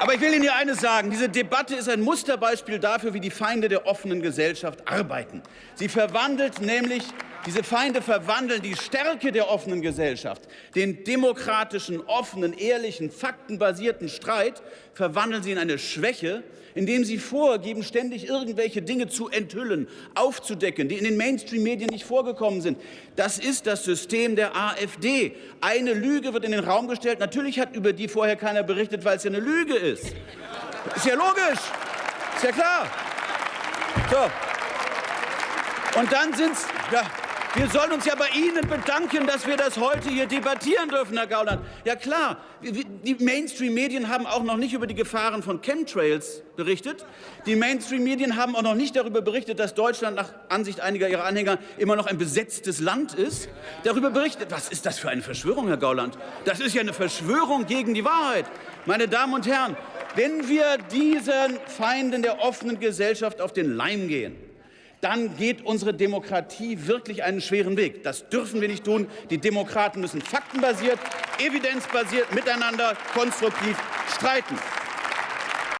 Aber ich will Ihnen hier eines sagen. Diese Debatte ist ein Musterbeispiel dafür, wie die Feinde der offenen Gesellschaft arbeiten. Sie verwandelt nämlich diese Feinde verwandeln die Stärke der offenen Gesellschaft, den demokratischen, offenen, ehrlichen, faktenbasierten Streit, verwandeln sie in eine Schwäche, indem sie vorgeben, ständig irgendwelche Dinge zu enthüllen, aufzudecken, die in den Mainstream-Medien nicht vorgekommen sind. Das ist das System der AfD. Eine Lüge wird in den Raum gestellt. Natürlich hat über die vorher keiner berichtet, weil es ja eine Lüge ist. Ist ja logisch. Ist ja klar. So. Und dann sind's, ja, wir sollen uns ja bei Ihnen bedanken, dass wir das heute hier debattieren dürfen, Herr Gauland. Ja klar, die Mainstream-Medien haben auch noch nicht über die Gefahren von Chemtrails berichtet. Die Mainstream-Medien haben auch noch nicht darüber berichtet, dass Deutschland nach Ansicht einiger ihrer Anhänger immer noch ein besetztes Land ist. Darüber berichtet, was ist das für eine Verschwörung, Herr Gauland? Das ist ja eine Verschwörung gegen die Wahrheit. Meine Damen und Herren, wenn wir diesen Feinden der offenen Gesellschaft auf den Leim gehen, dann geht unsere Demokratie wirklich einen schweren Weg. Das dürfen wir nicht tun. Die Demokraten müssen faktenbasiert, evidenzbasiert miteinander konstruktiv streiten.